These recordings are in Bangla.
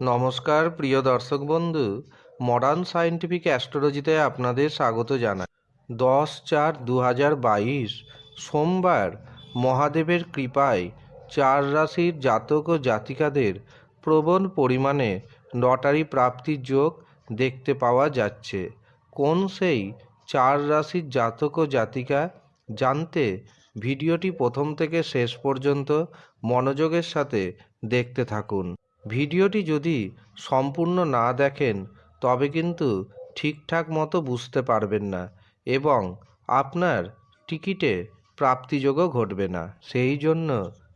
নমস্কার, প্রিয় দর্শক বন্ধু মডার্ন সায়েন্টিফিক অ্যাস্ট্রোলজিতে আপনাদের স্বাগত জানাই। দশ চার দু বাইশ, সোমবার মহাদেবের কৃপায় চার রাশির জাতক ও জাতিকাদের প্রবণ পরিমাণে লটারি প্রাপ্তির যোগ দেখতে পাওয়া যাচ্ছে। কোন সেই চার রাশির জাতক ও জাতিকা জানতে ভিডিওটি প্রথম থেকে শেষ পর্যন্ত মনোযোগের সাথে দেখতে থাকুন। ভিডিওটি যদি সম্পূর্ণ না দেখেন, তবে কিন্তু ঠিকঠাক মতো বুঝতে পারবেন না এবং আপনার টিকিটে প্রাপ্তিযোগও ঘটবে না। সেই জন্য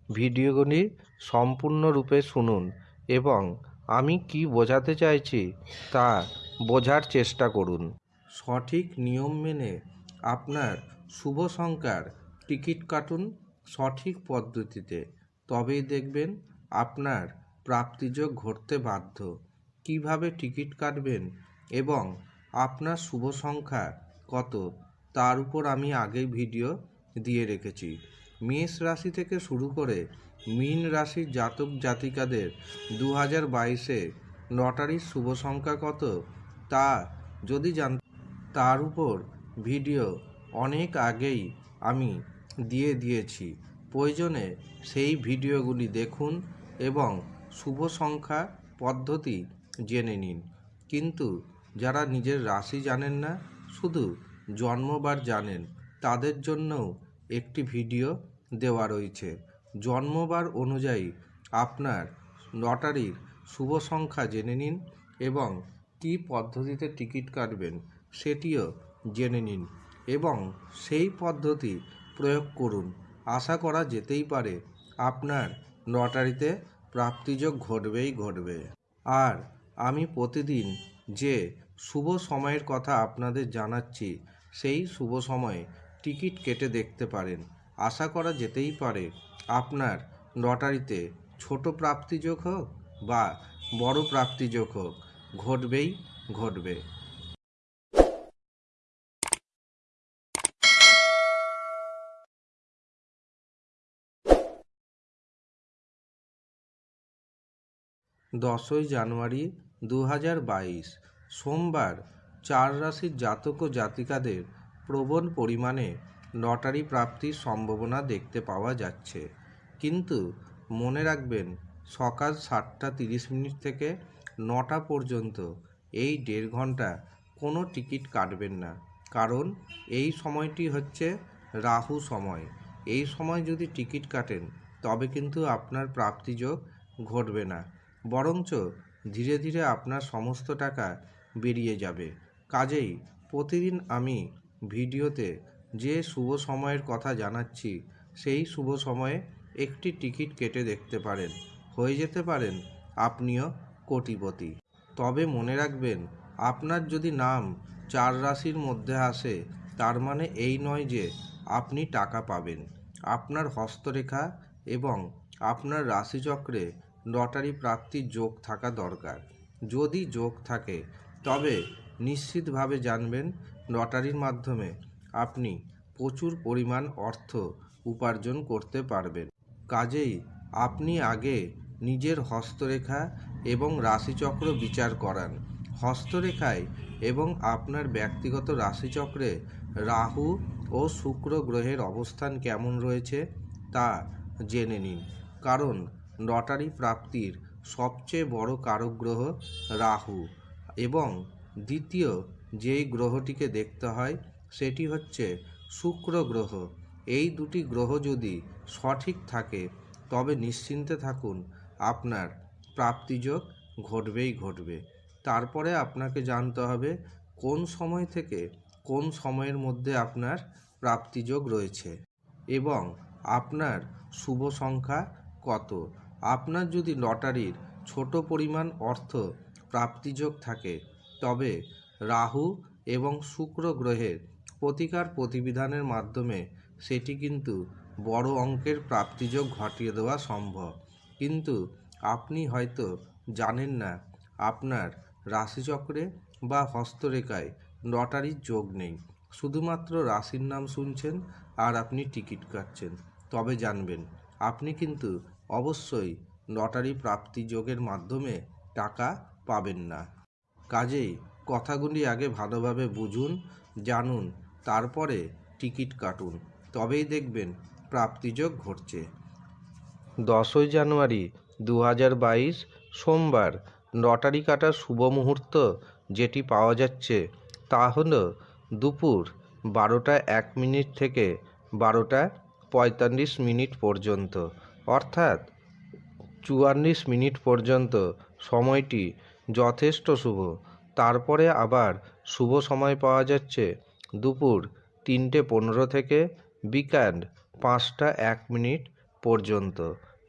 ভিডিওগুলি সম্পূর্ণরূপে শুনুন এবং আমি কি বোঝাতে চাইছি তা বোঝার চেষ্টা করুন। সঠিক নিয়ম মেনে আপনার শুভ সংখ্যার টিকিট কাটুন সঠিক পদ্ধতিতে। তবেই দেখবেন আপনার প্রাপ্তিযোগ ঘটতে বাধ্য। কীভাবে টিকিট কাটবেন এবং আপনার শুভ সংখ্যা কত, তার উপর আমি আগেই ভিডিও দিয়ে রেখেছি। মেষ রাশি থেকে শুরু করে মীন রাশির জাতক জাতিকাদের দু হাজার বাইশে লটারির শুভ সংখ্যা কত, তা যদি জান তার উপর ভিডিও অনেক আগেই আমি দিয়ে দিয়েছি। প্রয়োজনে সেই ভিডিওগুলি দেখুন এবং শুভ সংখ্যা পদ্ধতি জেনে নিন। কিন্তু যারা নিজের রাশি জানেন না, শুধু জন্মবার জানেন, তাদের জন্যও একটি ভিডিও দেওয়া রয়েছে। জন্মবার অনুযায়ী আপনার লটারির শুভ সংখ্যা জেনে নিন এবং কী পদ্ধতিতে টিকিট কাটবেন সেটিও জেনে নিন এবং সেই পদ্ধতি প্রয়োগ করুন। আশা করা যেতেই পারে, আপনার লটারিতে প্রাপ্তিযোগ ঘটবেই ঘটবে। আর আমি প্রতিদিন যে শুভ সময়ের কথা আপনাদের জানাচ্ছি, সেই শুভ সময়ে টিকিট কেটে দেখতে পারেন। আশা করা যেতেই পারে, আপনার লটারিতে ছোট প্রাপ্তিযোগ হোক বা বড় প্রাপ্তিযোগ হোক, ঘটবেই ঘটবে। দশই জানুয়ারি দু হাজার বাইশ, সোমবার চার রাশির জাতক ও জাতিকাদের প্রবল পরিমাণে লটারি প্রাপ্তির সম্ভাবনা দেখতে পাওয়া যাচ্ছে। কিন্তু মনে রাখবেন, সকাল সাতটা তিরিশ মিনিট থেকে নটা পর্যন্ত এই দেড় ঘণ্টা কোনো টিকিট কাটবেন না। কারণ এই সময়টি হচ্ছে রাহু সময়। এই সময় যদি টিকিট কাটেন, তবে কিন্তু আপনার প্রাপ্তিযোগ ঘটবে না। বরঞ্চ ধীরে ধীরে আপনার সমস্ত টাকা বেরিয়ে যাবে। কাজেই প্রতিদিন আমি ভিডিওতে যে শুভ সময়ের কথা জানাচ্ছি, সেই শুভ সময়ে একটি টিকিট কেটে দেখতে পারেন। হয়ে যেতে পারেন আপনিও কোটিপতি। তবে মনে রাখবেন, আপনার যদি নাম চার রাশির মধ্যে আসে, তার মানে এই নয় যে আপনি টাকা পাবেন। আপনার হস্তরেখা এবং আপনার রাশিচক্রে লটারি প্রাপ্তির যোগ থাকা দরকার। যদি যোগ থাকে, তবে নিশ্চিতভাবে জানবেন লটারির মাধ্যমে আপনি প্রচুর পরিমাণ অর্থ উপার্জন করতে পারবেন। কাজেই আপনি আগে নিজের হস্তরেখা এবং রাশিচক্র বিচার করান। হস্তরেখায় এবং আপনার ব্যক্তিগত রাশিচক্রে রাহু ও শুক্র গ্রহের অবস্থান কেমন রয়েছে তা জেনে নিন। কারণ লটারি প্রাপ্তির সবচেয়ে বড় কারক গ্রহ রাহু এবং দ্বিতীয় যেই গ্রহটিকে দেখতে হয় সেটি হচ্ছে শুক্র গ্রহ। এই দুটি গ্রহ যদি সঠিক থাকে, তবে নিশ্চিন্তে থাকুন, আপনার প্রাপ্তিযোগ ঘটবেই ঘটবে। তারপরে আপনাকে জানতে হবে কোন সময় থেকে কোন সময়ের মধ্যে আপনার প্রাপ্তিযোগ রয়েছে এবং আপনার শুভ সংখ্যা কত। আপনার যদি লটারির ছোট পরিমাণ অর্থ প্রাপ্তিযোগ থাকে, তবে রাহু এবং শুক্র গ্রহের প্রতিকার প্রতিবিধানের মাধ্যমে সেটি কিন্তু বড় অঙ্কের প্রাপ্তিযোগ ঘটিয়ে দেওয়া সম্ভব। কিন্তু আপনি হয়তো জানেন না, আপনার রাশিচক্রে বা হস্তরেখায় লটারির যোগ নেই। শুধুমাত্র রাশির নাম শুনছেন আর আপনি টিকিট কাটছেন। তবে জানবেন, আপনি কিন্তু অবশ্যই লটারি প্রাপ্তি যোগের মাধ্যমে টাকা পাবেন না। কাজেই কথাগুলি আগে ভালোভাবে বুঝুন, জানুন, তারপরে টিকিট কাটুন। তবেই দেখবেন প্রাপ্তিযোগ ঘটছে। দশই জানুয়ারি দু হাজার বাইশ সোমবার লটারি কাটার শুভ মুহূর্ত যেটি পাওয়া যাচ্ছে তা হল দুপুর বারোটা এক মিনিট থেকে বারোটা পঁয়তাল্লিশ মিনিট পর্যন্ত। অর্থাৎ চুয়াল্লিশ মিনিট পর্যন্ত সময়টি যথেষ্ট শুভ। তারপরে আবার শুভ সময় পাওয়া যাচ্ছে দুপুর তিনটে পনেরো থেকে বিকাল পাঁচটা এক মিনিট পর্যন্ত।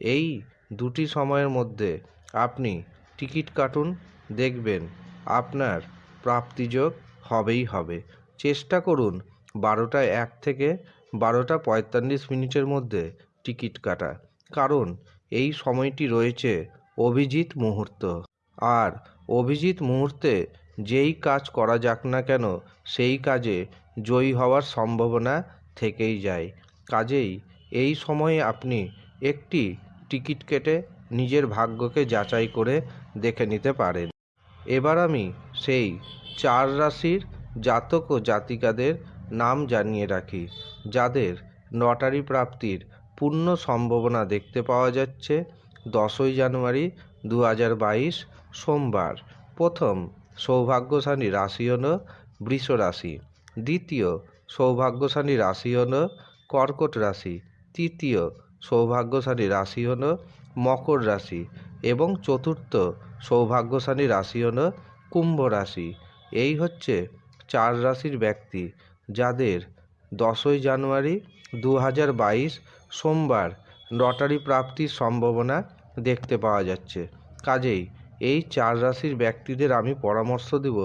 এই দুটি সময়ের মধ্যে আপনি টিকিট কাটুন, দেখবেন আপনার প্রাপ্তিযোগ হবেই হবে। চেষ্টা করুন বারোটা এক থেকে বারোটা পঁয়তাল্লিশ মিনিটের মধ্যে টিকিট কাটা। কারণ এই সময়টি রয়েছে অভিজিৎ মুহূর্ত। আর অভিজিৎ মুহূর্তে যেই কাজ করা যাক না কেন, সেই কাজে জয়ী হওয়ার সম্ভাবনা থেকেই যায়। কাজেই এই সময়ে আপনি একটি টিকিট কেটে নিজের ভাগ্যকে যাচাই করে দেখে নিতে পারেন। এবার আমি সেই চার রাশির জাতক ও জাতিকাদের নাম জানিয়ে রাখি, যাদের লটারি প্রাপ্তির পূর্ণ সম্ভাবনা দেখতে পাওয়া যাচ্ছে। দশই জানুয়ারি দু হাজার বাইশ, সোমবার। প্রথম সৌভাগ্যশালী রাশি হল বৃষ রাশি। দ্বিতীয় সৌভাগ্যশালী রাশি হল কর্কট রাশি। তৃতীয় সৌভাগ্যশালী রাশি হল মকর রাশি। এবং চতুর্থ সৌভাগ্যশালী রাশি হল কুম্ভ রাশি। এই হচ্ছে চার রাশির ব্যক্তি। যাদের দশই জানুয়ারি দু হাজার বাইশ সোমবার লটারি প্রাপ্তির সম্ভাবনা দেখতে পাওয়া যাচ্ছে। কাজেই এই চার রাশির ব্যক্তিদের আমি পরামর্শ দেব,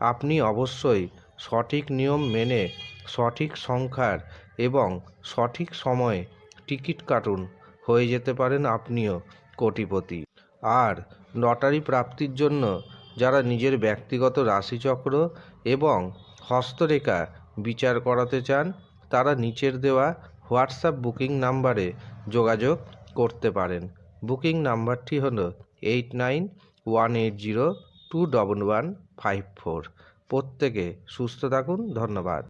আপনি অবশ্যই সঠিক নিয়ম মেনে সঠিক সংখ্যার এবং সঠিক সময়ে টিকিট কাটুন, হয়ে যেতে পারেন আপনিও কোটিপতি। আর লটারি প্রাপ্তির জন্য যারা নিজের ব্যক্তিগত রাশিচক্র এবং হস্তরেখা বিচার করাতে চান, তারা নিচের দেওয়া হোয়াটসঅ্যাপ বুকিং নাম্বারে যোগাযোগ করতে পারেন। বুকিং নাম্বারটি হলো eight nine one eight zero two double one five four. প্রত্যেকে সুস্থ থাকুন, ধন্যবাদ।